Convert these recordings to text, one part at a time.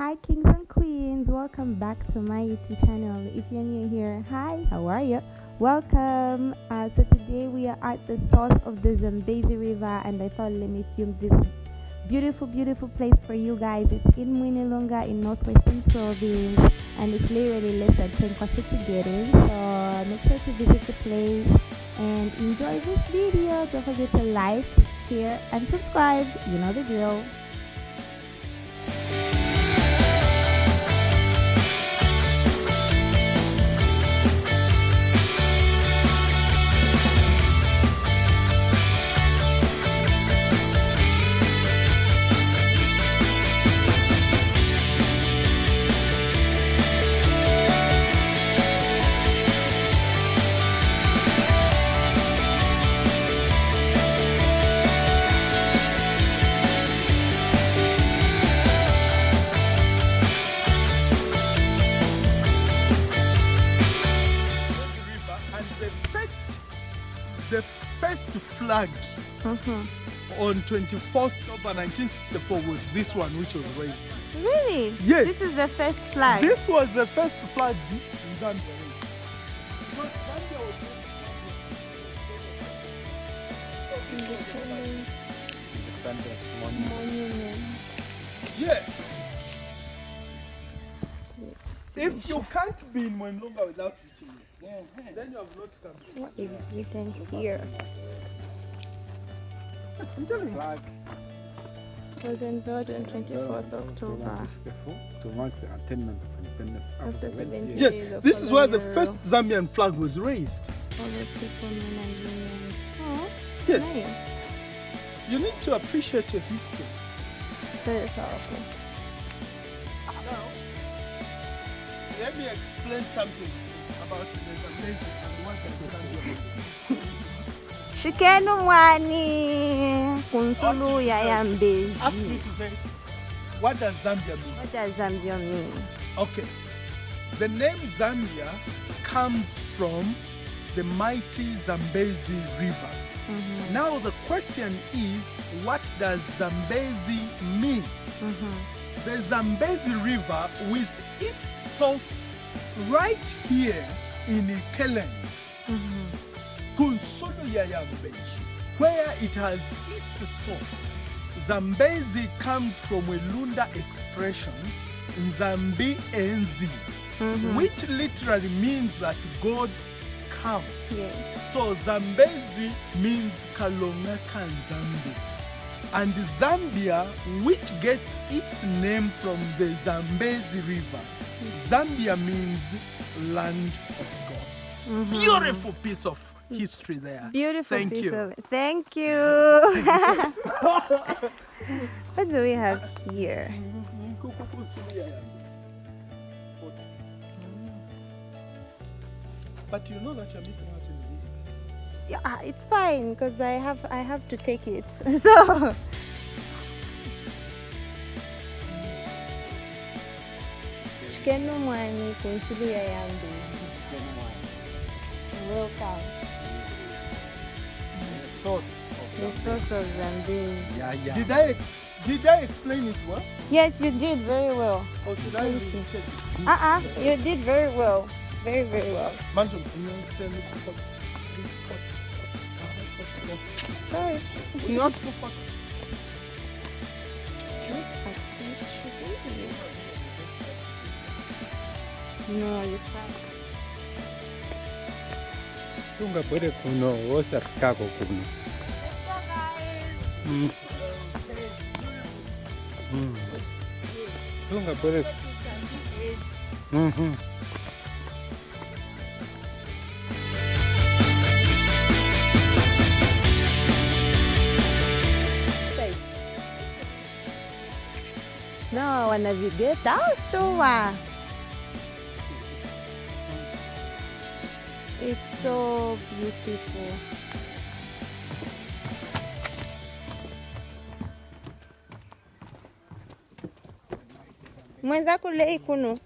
Hi, kings and queens. Welcome back to my YouTube channel. If you're new here, hi, how are you? Welcome. Uh, so today we are at the source of the Zambezi River, and I thought let me film this beautiful, beautiful place for you guys. It's in Mwinilunga in northwestern province, and it's literally less than 10 kilometers to get in. So make sure to visit the place and enjoy this video. Don't forget to like, share, and subscribe. You know the drill. First flag Mhm. on 24th October 1964 was this one which was raised. Really? Yes. This is the first flag. This was the first flag in Zambia raised. Because Zambia was Independence Monument. Monument. Yes. If you can't be in Mwinilunga without reaching it, then you have not come. here. What is written here? I'm telling you. Was unveiled on 24th October. To mark the attainment of independence after After 70 70 years. Yes, this is where the first. Zambian flag was raised. Oh, Yes, nice. you need to appreciate your history. Very powerful. Let me explain something about the Zambezi and what the Mwani kunsulu ya. Ask me to say, what does Zambia mean? What does Zambia mean? Okay, the name Zambia comes from the mighty Zambezi River. Mhm, Now the question is, what does Zambezi mean? mhm. The Zambezi River with its source right here in Ikelenge, Mhm. Kunsulu ya Yambezi, where it has its source. Zambezi comes from a Lunda expression, Nzambi Enzi, Mhm. which literally means that God come. Yes. So Zambezi means Kalonga Kanzambi. And Zambia, which gets its name from the Zambezi River, Zambia means land of God. Mhm. Beautiful piece of history there. Beautiful Thank piece you. of- Thank you. what do we have here? But you know that you're missing out in the video. Yeah, ah, it's fine because I have I have to take it. So Shikenu mwani kunsulu ya Welcome. The source The of source of Zambezi. Yeah, yeah. Did I did I explain it well? Yes, you did very well. Or should I Thank repeat you. Uh-uh, you did very well. Very, very well. Manjum, can you send me the Sorry. Can you fuck? No, you can't. Sungabwere kuno wosafikako kuno Mm. Mm. sungabwere Mhm. No, wanavigeta au sure. It's so beautiful. Mwenzako lei kuno.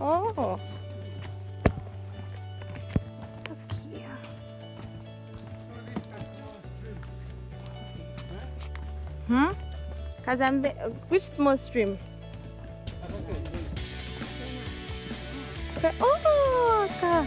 Oh. Hmm? Kazambe, which small stream? Okay. Oh, ka.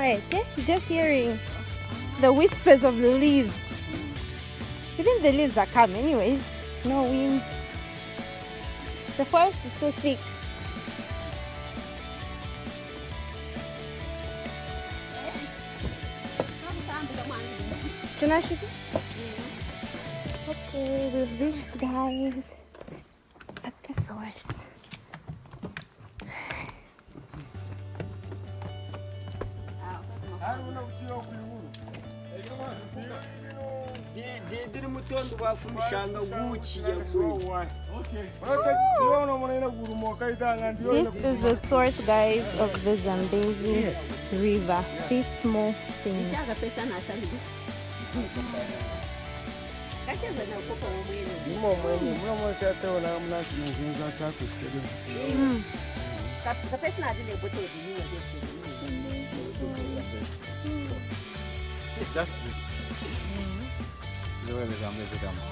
Quiet, eh? Just hearing the whispers of the leaves. Even the leaves are calm anyways. No wind. The forest is so thick. Tunashika? Okay, we've reached guys at the source. Mutondo wafurushanga guchi yakweli This is the source, guys, of the Zambezi River. This small thing. kacheza nakopa womwene diniwa Just this. The way the Zambezi comes.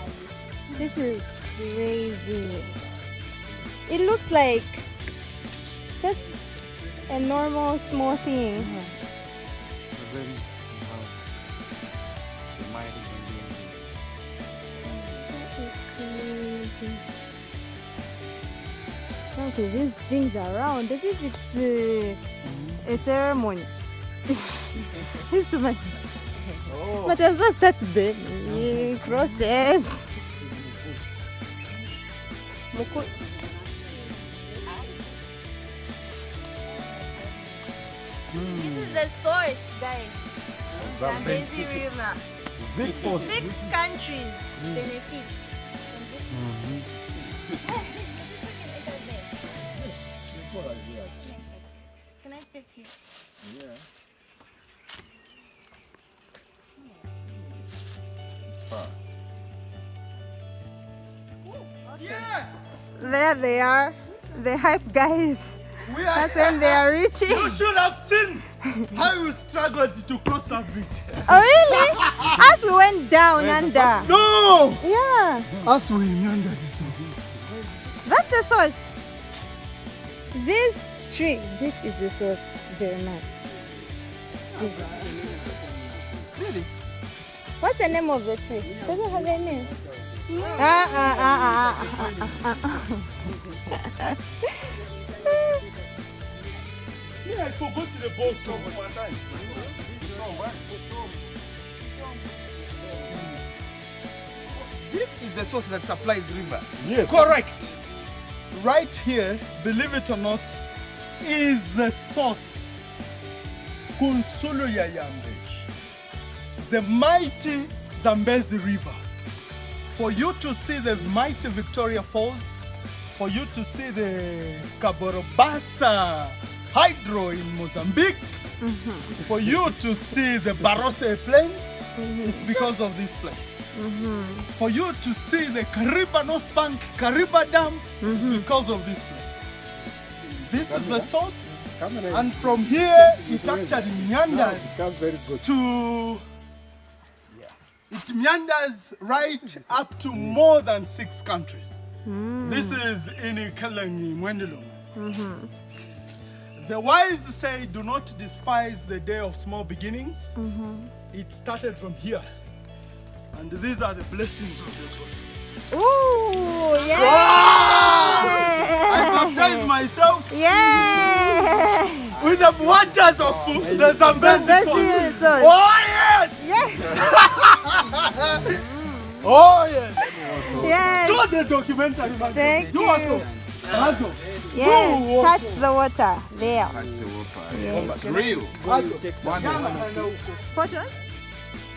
This is crazy. It looks like just a normal small thing. The very wow. The mighty Zambezi. That is crazy. Okay, these things are around as if it's uh, a ceremony. it's too much. But as well that's big process. This is the source, guys. Zambezi River. Six countries benefit. from this. Can I step here? Yeah, There they are, the hype guys. we are That's when they are reaching. You should have seen how you struggled to cross that bridge. Oh really? As we went down under. No! Yeah, As we meandered that's the source. This tree, this is the source very much. Really? What's the name of the tree? Does it have a name? Ah, ah, ah, ah, ah, ah, ah, ah. Yeah, I forgot the boat. So one time. This is the source that supplies rivers. Yes. Correct. Right here, believe it or not, is the source. Kunsulu ya Yambeji. The mighty Zambezi River. For you to see the mighty Victoria Falls, for you to see the Cabora Bassa Hydro in Mozambique, mm-hmm. for you to see the Barotse Plains, mm-hmm. it's because of this place. Mm-hmm. For you to see the Kariba North Bank, Kariba Dam, it's because of this place. This is the source, Camera and from here it actually now meanders becomes to it meanders right up to more than six countries. Hmm. This is in Kalangi, Mwinilunga. Hmm. The wise say, do not despise the day of small beginnings. Hmm. It started from here. And these are the blessings of this one. Ooh, I yeah! baptize myself Yeah! with the waters of the Zambezi Zambezi Falls. Falls. Oh yes! Yes! Oh, yes. Yes. Do the documentary. man. Thank you. you. also. Hazo. Yes. Go, Touch the water. There. Touch the water. Yes. Oh, real. Hazo. One Ghana one. and huko. Photos?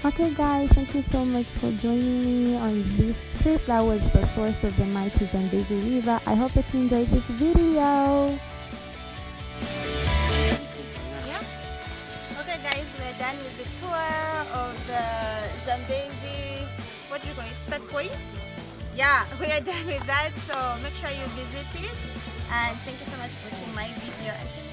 Okay guys, thank you so much for joining me on this trip. That was the source of the mighty Zambezi River. I hope that you enjoyed this video. Guys, we're done with the tour of the Zambezi. What do you call it? Start point? Yeah, we are done with that. So make sure you visit it. And thank you so much for watching my video.